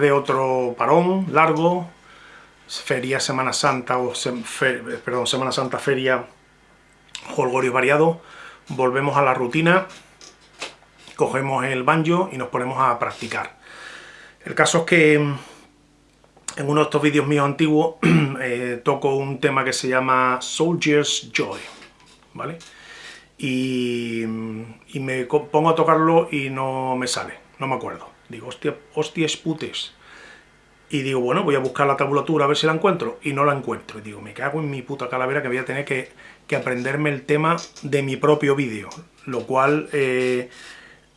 de otro parón largo, feria Semana Santa, o perdón, Semana Santa, feria, holgorio variado, volvemos a la rutina, cogemos el banjo y nos ponemos a practicar. El caso es que en uno de estos vídeos míos antiguos eh, toco un tema que se llama Soldier's Joy, ¿vale? Y, y, me pongo a tocarlo y no me sale, no me acuerdo. Digo, hostia, hostias putes. Y digo, bueno, voy a buscar la tabulatura a ver si la encuentro, y no la encuentro. Y digo, me cago en mi puta calavera que voy a tener que, aprenderme el tema de mi propio vídeo. Lo cual, eh,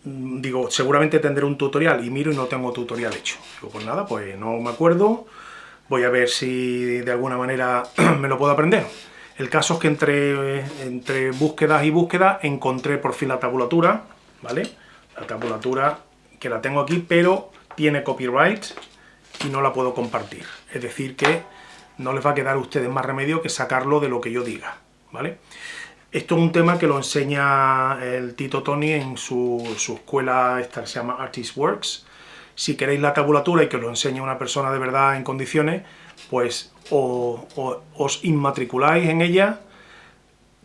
digo, seguramente tendré un tutorial, y miro y no tengo tutorial hecho. Digo, pues nada, pues no me acuerdo, voy a ver si de alguna manera me lo puedo aprender. El caso es que entre, entre búsquedas y búsquedas encontré por fin la tabulatura, ¿vale? La tabulatura que la tengo aquí, pero tiene copyright, y no la puedo compartir. Es decir que no les va a quedar a ustedes más remedio que sacarlo de lo que yo diga, ¿vale? Esto es un tema que lo enseña el Tito Tony en su, escuela, esta que se llama Artist Works. Si queréis la tabulatura y que lo enseñe una persona de verdad en condiciones, pues os inmatriculáis en ella,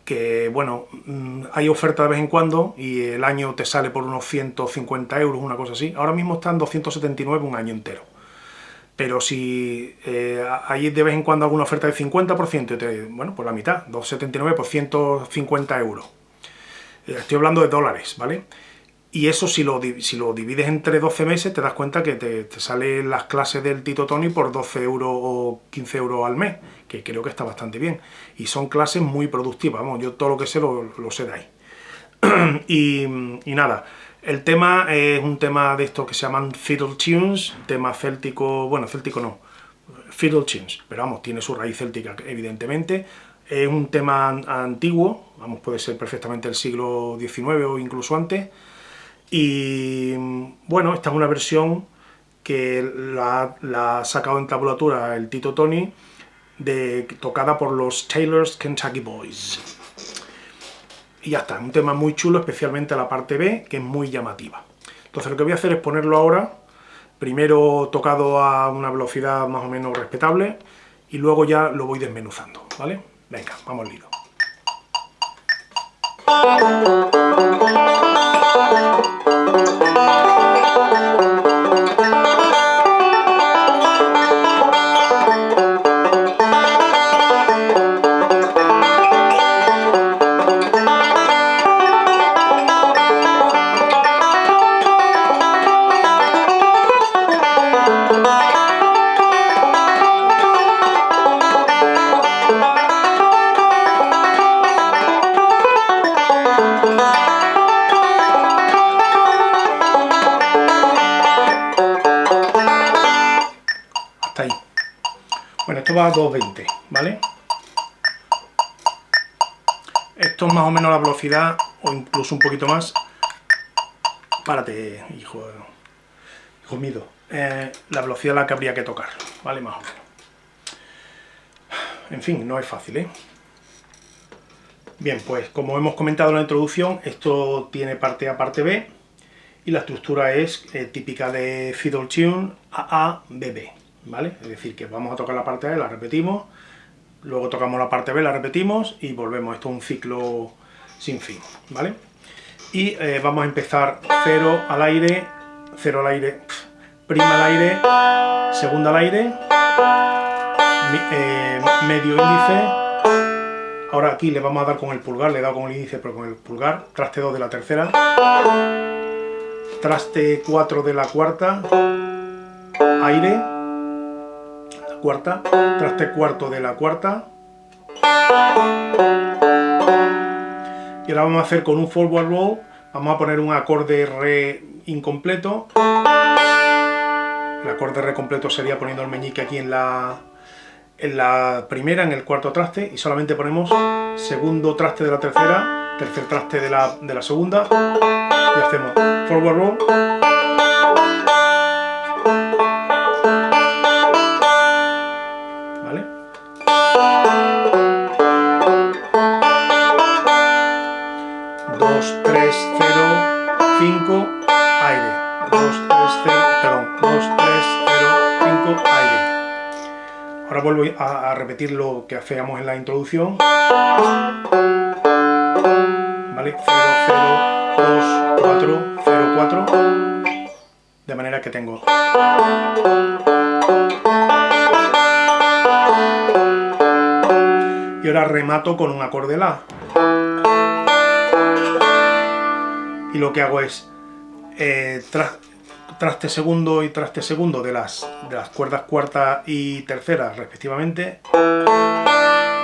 que bueno, mm, hay oferta de vez en cuando y el año te sale por unos 150 euros, una cosa así. Ahora mismo están 279 un año entero pero si eh, hay de vez en cuando alguna oferta de 50%, te, bueno, por la mitad, 2,79 por 150 euros. Eh, estoy hablando de dólares, ¿vale? Y eso si lo, si lo divides entre 12 meses, te das cuenta que te, salen las clases del Tito Tony por 12 euros o 15 euros al mes, que creo que está bastante bien. Y son clases muy productivas, vamos, yo todo lo que sé lo, sé de ahí. y, y nada, el tema es un tema de estos que se llaman fiddle tunes, tema céltico, bueno, céltico no, fiddle tunes, pero vamos, tiene su raíz céltica, evidentemente. Es un tema antiguo, vamos, puede ser perfectamente del siglo XIX o incluso antes. Y bueno, esta es una versión que la, ha sacado en tabulatura el Tito Tony, de, tocada por los Taylor's Kentucky Boys. Y ya está, un tema muy chulo, especialmente la parte B, que es muy llamativa. Entonces lo que voy a hacer es ponerlo ahora, primero tocado a una velocidad más o menos respetable, y luego ya lo voy desmenuzando, ¿vale? Venga, vamos al va a 220, ¿vale? Esto es más o menos la velocidad, o incluso un poquito más. Párate, hijo, hijo mío. Eh, la velocidad a la que habría que tocar, ¿vale? Más o menos. En fin, no es fácil, ¿eh? Bien, pues como hemos comentado en la introducción, esto tiene parte A, parte B, y la estructura es eh, típica de fiddle tune AA, BB. ¿Vale? Es decir, que vamos a tocar la parte A, la repetimos, luego tocamos la parte B, la repetimos y volvemos. Esto es un ciclo sin fin, ¿vale? Y eh, vamos a empezar 0 al aire, 0 al aire, prima al aire, segunda al aire, eh, medio índice, ahora aquí le vamos a dar con el pulgar, le he dado con el índice pero con el pulgar, traste 2 de la tercera, traste 4 de la cuarta, aire, traste cuarto de la cuarta. Y ahora vamos a hacer con un forward roll, vamos a poner un acorde re incompleto. El acorde re completo sería poniendo el meñique aquí en la, en la primera, en el cuarto traste, y solamente ponemos segundo traste de la tercera, tercer traste de la, de la segunda, y hacemos forward roll, aire. 2, 3, 0, perdón, 2, 3, 0, Ahora vuelvo a, repetir lo que hacíamos en la introducción. ¿Vale? 0, 0, 2, 4, 0, 4. De manera que tengo... Y ahora remato con un acorde La. Y lo que hago es... Eh, traste segundo y traste segundo de las, de las cuerdas cuarta y tercera respectivamente,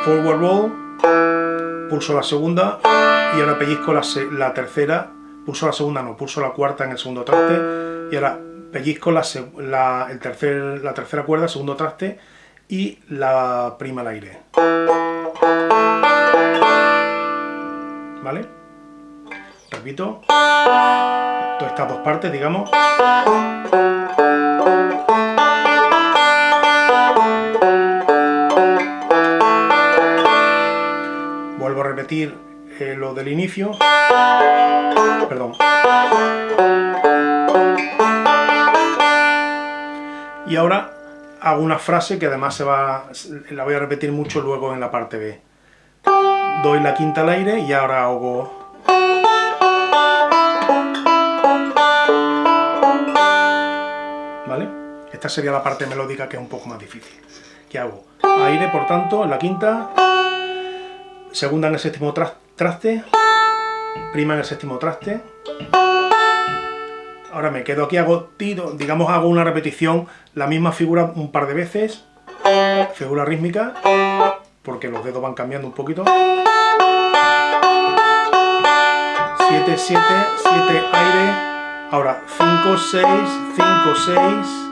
forward roll, pulso la segunda y ahora pellizco la, tercera, pulso la segunda no, pulso la cuarta en el segundo traste y ahora pellizco la, la tercera cuerda, segundo traste y la prima al aire. ¿Vale? Repito estas dos partes, digamos. Vuelvo a repetir eh, lo del inicio. Perdón. Y ahora hago una frase que además se va, la voy a repetir mucho luego en la parte B. Doy la quinta al aire y ahora hago Esta sería la parte melódica que es un poco más difícil. ¿Qué hago? Aire, por tanto, en la quinta, segunda en el séptimo traste, prima en el séptimo traste. Ahora me quedo aquí, hago tiro, digamos hago una repetición, la misma figura un par de veces, figura rítmica, porque los dedos van cambiando un poquito. 7, 7, 7, aire, ahora 5, 6, 5, 6,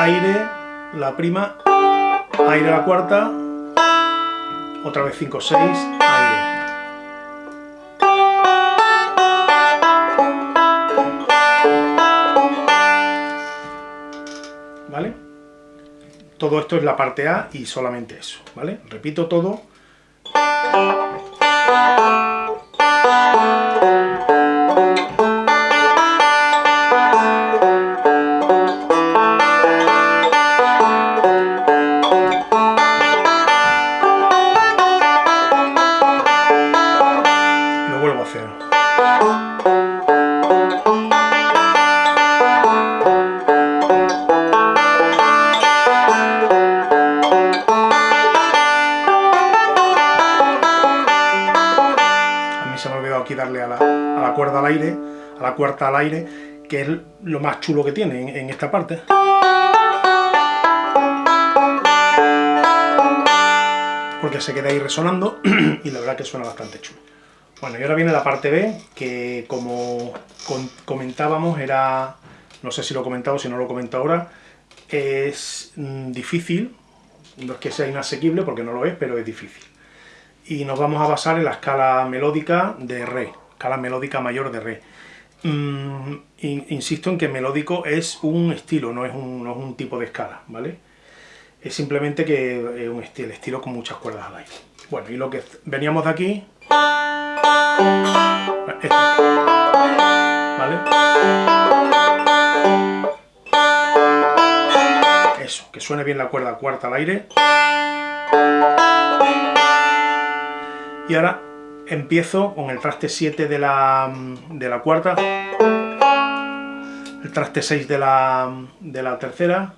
aire, la prima, aire la cuarta, otra vez 5, 6, aire. ¿Vale? Todo esto es la parte A y solamente eso, ¿vale? Repito todo. Cuarta al aire, que es lo más chulo que tiene en, esta parte. Porque se queda ahí resonando y la verdad que suena bastante chulo. Bueno, y ahora viene la parte B, que como comentábamos era, no sé si lo he comentado, si no lo he comentado ahora, es mm, difícil, no es que sea inasequible porque no lo es, pero es difícil. Y nos vamos a basar en la escala melódica de Re escala melódica mayor de re. Mm, insisto en que melódico es un estilo, no es un, tipo de escala, ¿vale? Es simplemente que es un estilo, estilo con muchas cuerdas al aire. Bueno, y lo que veníamos de aquí... ¿Vale? Eso, que suene bien la cuerda cuarta al aire. Y ahora empiezo con el traste 7 de la, de la cuarta, el traste 6 de la, de la tercera,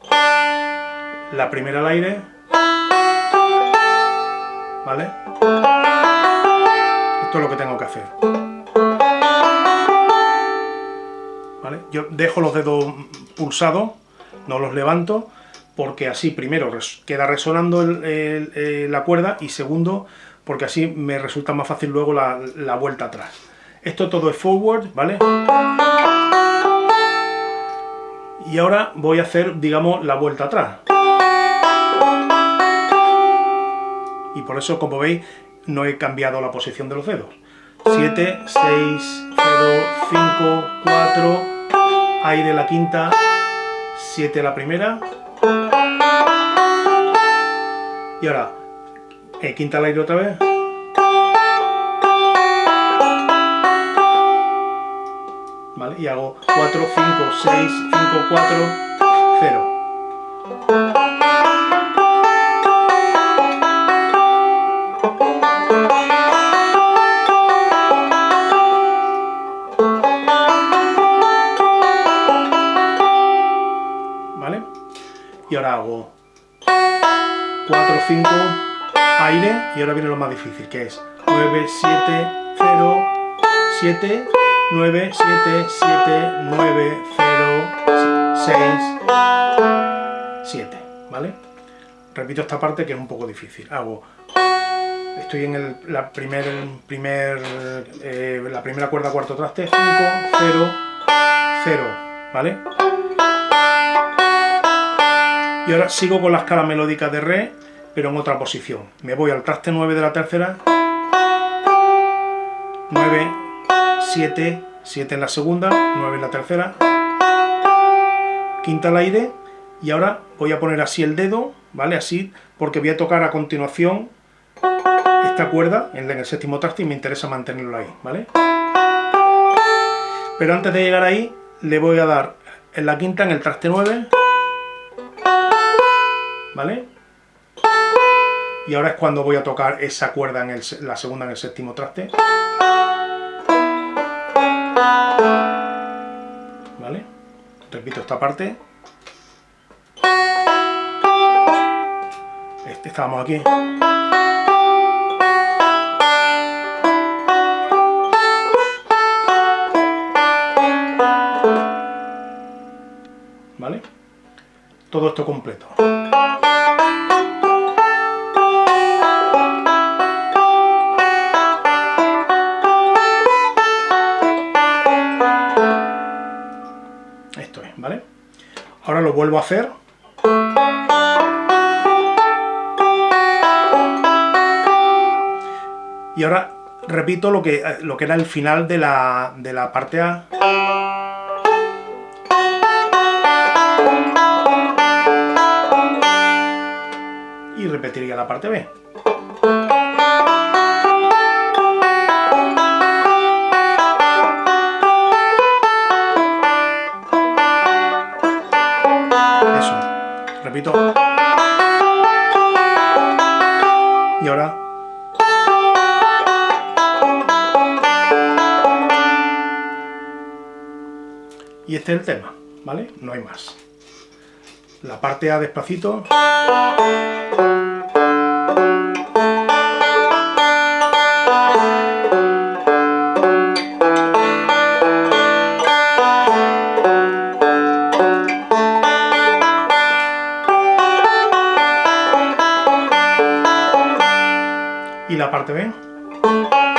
la primera al aire, ¿vale? Esto es lo que tengo que hacer. ¿Vale? Yo dejo los dedos pulsados, no los levanto, porque así primero queda resonando la cuerda y segundo porque así me resulta más fácil luego la, vuelta atrás. Esto todo es forward, ¿vale? Y ahora voy a hacer, digamos, la vuelta atrás. Y por eso, como veis, no he cambiado la posición de los dedos. 7, 6, 0, 5, 4, aire la quinta, 7 la primera. Y ahora eh, quinta al aire otra vez. ¿Vale? Y hago 4, 5, 6, 5, 4, 0. Y ahora viene lo más difícil, que es 9, 7, 0, 7, 9, 7, 7, 9, 0, 6, 7, ¿vale? Repito esta parte que es un poco difícil. Hago estoy en el, la, primer, primer, eh, la primera cuerda cuarto traste, 5, 0, 0, ¿vale? Y ahora sigo con la escala melódica de Re, pero en otra posición. Me voy al traste 9 de la tercera, 9, 7, 7 en la segunda, 9 en la tercera, quinta al aire, y ahora voy a poner así el dedo, ¿vale? Así, porque voy a tocar a continuación esta cuerda en el séptimo traste y me interesa mantenerlo ahí, ¿vale? Pero antes de llegar ahí, le voy a dar en la quinta, en el traste 9, ¿vale? Y ahora es cuando voy a tocar esa cuerda en la segunda en el séptimo traste. ¿Vale? Repito esta parte. Este, estábamos aquí. ¿Vale? Todo esto completo. Vuelvo a hacer. Y ahora repito lo que, lo que era el final de la, de la parte A. Y repetiría la parte B. Y este es el tema, ¿vale? No hay más. La parte A despacito. Y la parte B.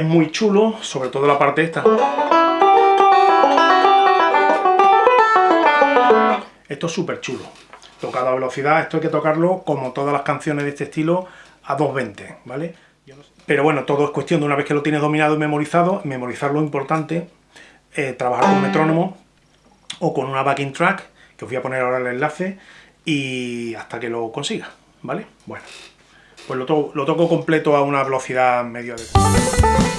Es muy chulo, sobre todo la parte esta. Esto es súper chulo. Tocado a velocidad, esto hay que tocarlo como todas las canciones de este estilo a 2.20, ¿vale? Pero bueno, todo es cuestión de una vez que lo tienes dominado y memorizado, memorizar lo importante, eh, trabajar con metrónomo o con una backing track, que os voy a poner ahora el enlace, y hasta que lo consiga, ¿vale? Bueno, pues lo, lo toco completo a una velocidad media de...